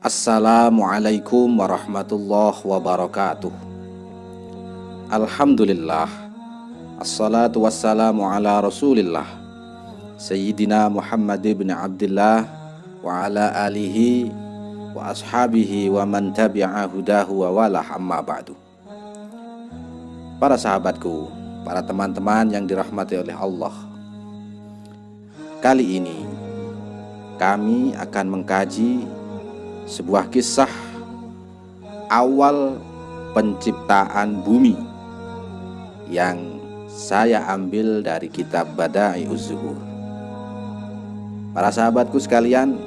Assalamualaikum warahmatullahi wabarakatuh. Alhamdulillah. Assalatu wassalamu ala rasulillah. Sayyidina Muhammad ibn Abdullah Wa ala alihi Wa ashabihi wa man tabi'a hudahu wa walah amma ba'du. Para sahabatku Para teman-teman yang dirahmati oleh Allah. Kali ini Kami akan mengkaji sebuah kisah awal penciptaan bumi yang saya ambil dari kitab Badai Zuhur. Para sahabatku sekalian,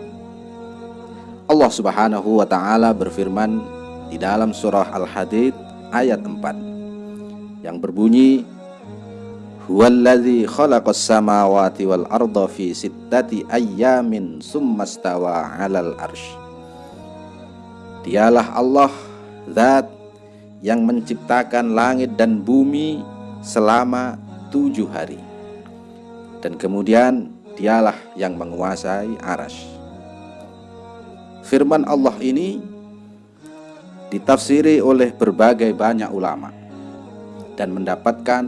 Allah Subhanahu wa taala berfirman di dalam surah Al-Hadid ayat 4 yang berbunyi Huwallazi khalaqas samawati wal arda fi sittati ayyamin summastawa 'alal arsy Dialah Allah Zat yang menciptakan langit dan bumi selama tujuh hari. Dan kemudian dialah yang menguasai aras Firman Allah ini ditafsiri oleh berbagai banyak ulama Dan mendapatkan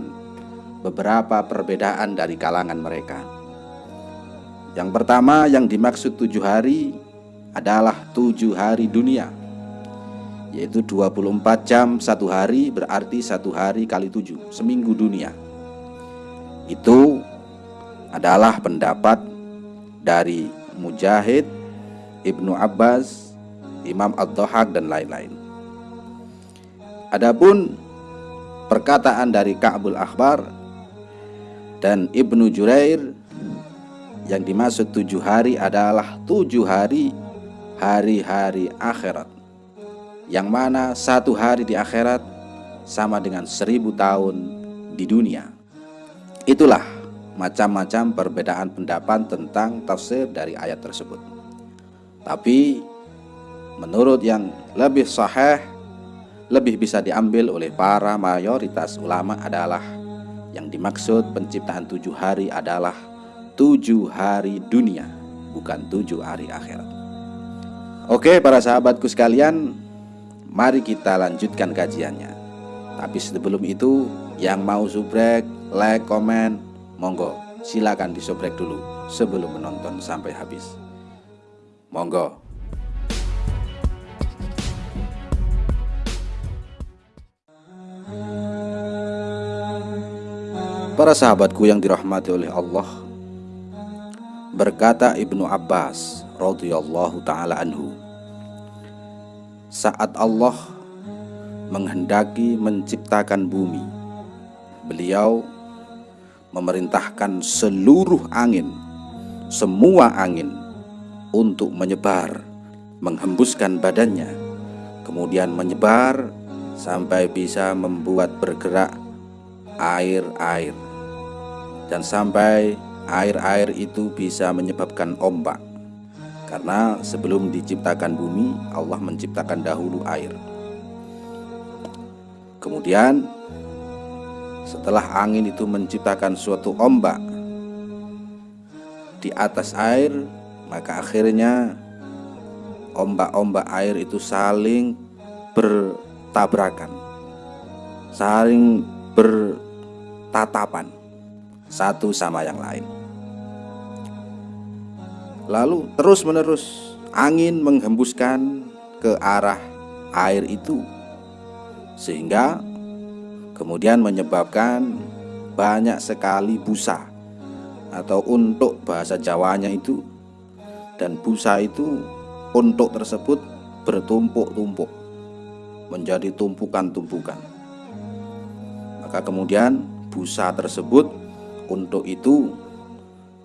beberapa perbedaan dari kalangan mereka. Yang pertama yang dimaksud tujuh hari adalah tujuh hari dunia yaitu 24 jam satu hari berarti satu hari kali tujuh seminggu dunia. Itu adalah pendapat dari Mujahid Ibnu Abbas Imam Ad-Dhahak dan lain-lain. Adapun perkataan dari Ka'bul Akhbar dan Ibnu Jurair yang dimaksud tujuh hari adalah tujuh hari hari-hari akhirat yang mana satu hari di akhirat sama dengan seribu tahun di dunia. Itulah macam-macam perbedaan pendapat tentang tafsir dari ayat tersebut. Tapi menurut yang lebih sahih, lebih bisa diambil oleh para mayoritas ulama adalah yang dimaksud penciptaan tujuh hari adalah tujuh hari dunia, bukan tujuh hari akhirat. Oke para sahabatku sekalian, Mari kita lanjutkan kajiannya. Tapi sebelum itu, yang mau subrek, like, komen, monggo silakan disubrek dulu sebelum menonton sampai habis. Monggo. Para sahabatku yang dirahmati oleh Allah, berkata Ibnu Abbas radhiyallahu taala anhu, saat Allah menghendaki menciptakan bumi, beliau memerintahkan seluruh angin, semua angin untuk menyebar, menghembuskan badannya, kemudian menyebar sampai bisa membuat bergerak air-air, dan sampai air-air itu bisa menyebabkan ombak. Karena sebelum diciptakan bumi, Allah menciptakan dahulu air. Kemudian setelah angin itu menciptakan suatu ombak di atas air, maka akhirnya ombak-ombak air itu saling bertabrakan, saling bertatapan satu sama yang lain. Lalu terus-menerus angin menghembuskan ke arah air itu sehingga kemudian menyebabkan banyak sekali busa atau untuk bahasa Jawanya itu dan busa itu untuk tersebut bertumpuk-tumpuk menjadi tumpukan-tumpukan. Maka kemudian busa tersebut untuk itu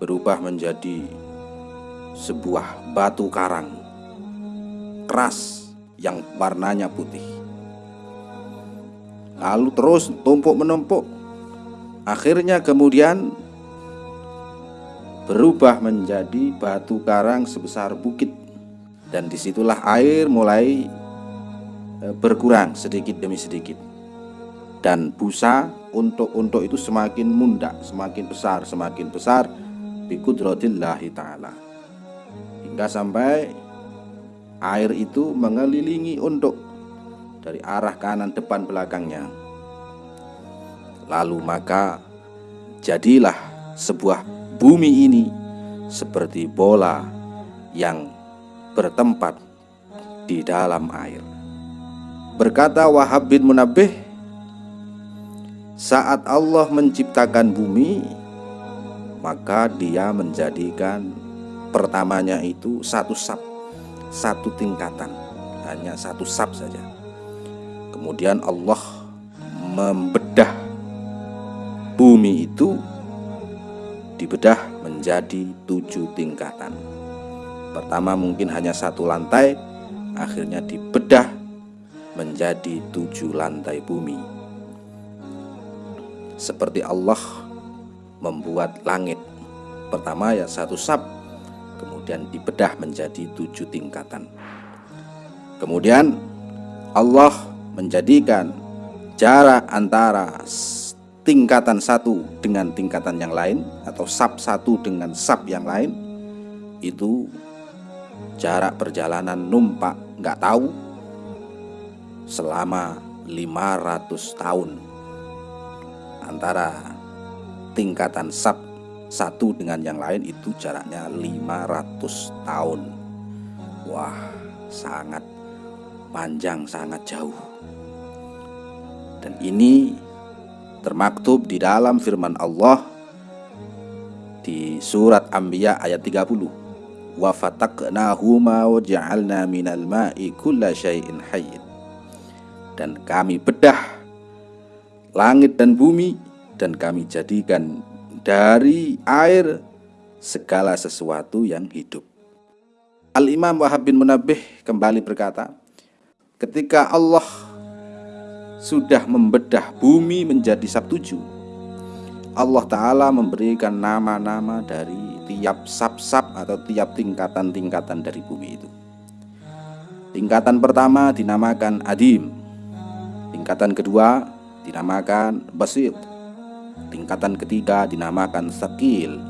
berubah menjadi sebuah batu karang keras yang warnanya putih. Lalu terus tumpuk menumpuk. Akhirnya kemudian berubah menjadi batu karang sebesar bukit dan di situlah air mulai e, berkurang sedikit demi sedikit dan busa untuk untuk itu semakin munda semakin besar semakin besar bi taala hingga sampai air itu mengelilingi untuk dari arah kanan depan belakangnya. Lalu maka jadilah sebuah bumi ini seperti bola yang bertempat di dalam air. Berkata Wahab bin Munabih, saat Allah menciptakan bumi, maka dia menjadikan pertamanya itu satu sab, satu tingkatan, hanya satu sab saja. Kemudian Allah membedah bumi itu dibedah menjadi tujuh tingkatan. Pertama mungkin hanya satu lantai, akhirnya dibedah menjadi tujuh lantai bumi. Seperti Allah membuat langit. Pertama ya satu sab, kemudian dibedah menjadi tujuh tingkatan. Kemudian Allah menjadikan jarak antara tingkatan satu dengan tingkatan yang lain atau sub satu dengan sub yang lain itu jarak perjalanan numpak nggak tahu selama 500 tahun antara tingkatan sub satu dengan yang lain itu jaraknya 500 tahun. Wah sangat panjang sangat jauh. Dan ini termaktub di dalam firman Allah di surat Anbiya ayat 30 wa minal ma'i kulla syai'in dan kami bedah langit dan bumi dan kami jadikan dari air segala sesuatu yang hidup. Al-Imam Wahab bin Munabih kembali berkata ketika Allah sudah membedah bumi menjadi sab-tujuh Allah Ta'ala memberikan nama-nama dari tiap sab-sab atau tiap tingkatan-tingkatan dari bumi itu. Tingkatan pertama dinamakan Adim. Tingkatan kedua dinamakan Basit Tingkatan ketiga dinamakan Sakil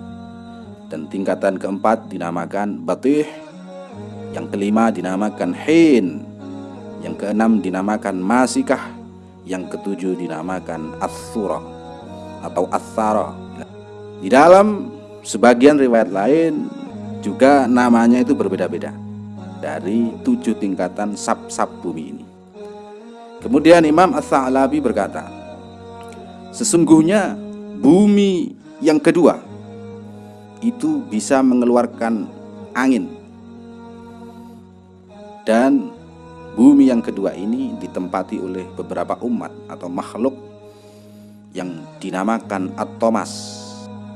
Dan tingkatan keempat dinamakan Batih Yang kelima dinamakan Hin Yang keenam dinamakan Masikah yang ketujuh dinamakan As-Surah atau As-Sarah. Di dalam sebagian riwayat lain juga namanya itu berbeda-beda dari tujuh tingkatan sab-sab bumi ini. Kemudian Imam As-Sa'labi berkata, Sesungguhnya bumi yang kedua itu bisa mengeluarkan angin dan Bumi yang kedua ini ditempati oleh beberapa umat atau makhluk yang dinamakan atomas.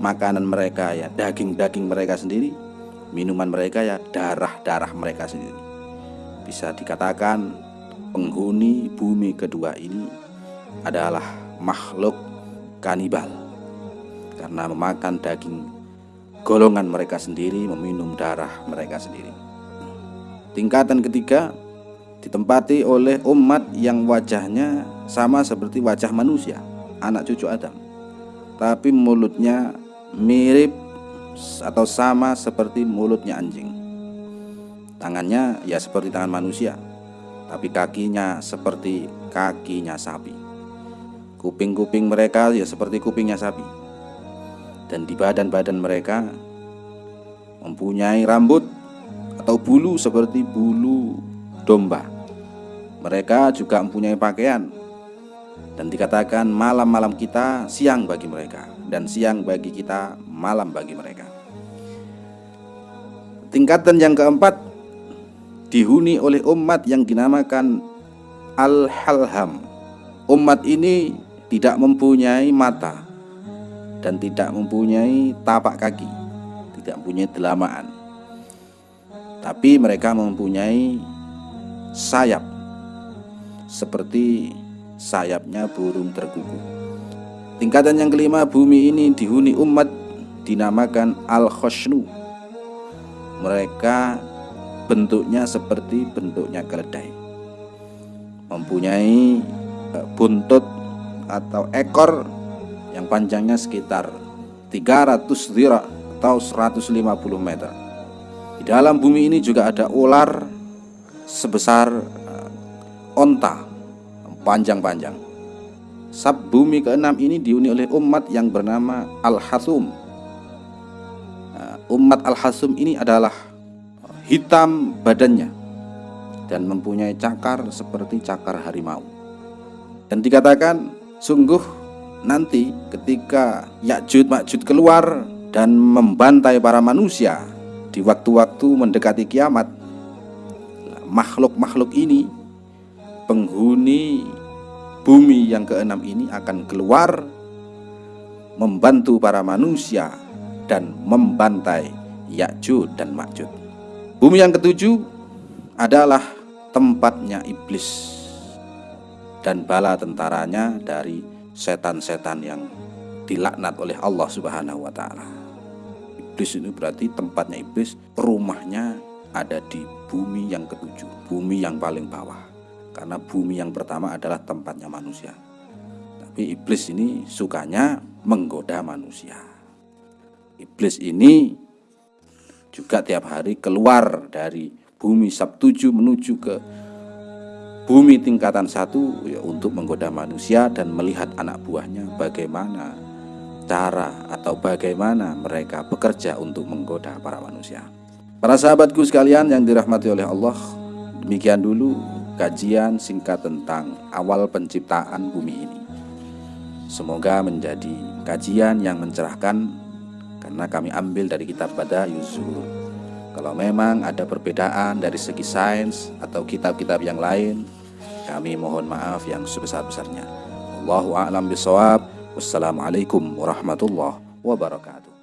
Makanan mereka ya daging-daging mereka sendiri, minuman mereka ya darah-darah mereka sendiri. Bisa dikatakan penghuni bumi kedua ini adalah makhluk kanibal karena memakan daging golongan mereka sendiri, meminum darah mereka sendiri. Tingkatan ketiga ditempati oleh umat yang wajahnya sama seperti wajah manusia, anak cucu Adam. Tapi mulutnya mirip atau sama seperti mulutnya anjing. Tangannya ya seperti tangan manusia, tapi kakinya seperti kakinya sapi. Kuping-kuping mereka ya seperti kupingnya sapi. Dan di badan-badan mereka mempunyai rambut atau bulu seperti bulu domba. Mereka juga mempunyai pakaian dan dikatakan malam-malam kita siang bagi mereka dan siang bagi kita malam bagi mereka. Tingkatan yang keempat dihuni oleh umat yang dinamakan Al-Halham. Umat ini tidak mempunyai mata dan tidak mempunyai tapak kaki, tidak mempunyai delamaan. Tapi mereka mempunyai sayap seperti sayapnya burung terkuku. Tingkatan yang kelima bumi ini dihuni umat dinamakan Al-Khoshnu. Mereka bentuknya seperti bentuknya keledai. Mempunyai e, buntut atau ekor yang panjangnya sekitar 300 zira atau 150 meter. Di dalam bumi ini juga ada ular sebesar uh, onta panjang-panjang. Sab bumi keenam ini dihuni oleh umat yang bernama Al-Hasum. Uh, umat Al-Hasum ini adalah hitam badannya dan mempunyai cakar seperti cakar harimau. Dan dikatakan sungguh nanti ketika Yakjud Makjud keluar dan membantai para manusia di waktu-waktu mendekati kiamat makhluk-makhluk ini penghuni bumi yang keenam ini akan keluar membantu para manusia dan membantai Yakjud dan Makjud. Bumi yang ketujuh adalah tempatnya iblis dan bala tentaranya dari setan-setan yang dilaknat oleh Allah Subhanahu wa taala. Iblis ini berarti tempatnya iblis, rumahnya ada di bumi yang ketujuh, bumi yang paling bawah. Karena bumi yang pertama adalah tempatnya manusia. Tapi iblis ini sukanya menggoda manusia. Iblis ini juga tiap hari keluar dari bumi Sabtuju menuju ke bumi tingkatan satu ya, untuk menggoda manusia dan melihat anak buahnya bagaimana cara atau bagaimana mereka bekerja untuk menggoda para manusia. Para sahabatku sekalian yang dirahmati oleh Allah, demikian dulu kajian singkat tentang awal penciptaan bumi ini. Semoga menjadi kajian yang mencerahkan karena kami ambil dari kitab Bada Yusuf. Kalau memang ada perbedaan dari segi sains atau kitab-kitab yang lain, kami mohon maaf yang sebesar-besarnya. Allahu a'lam bisawab. Wassalamualaikum warahmatullahi wabarakatuh.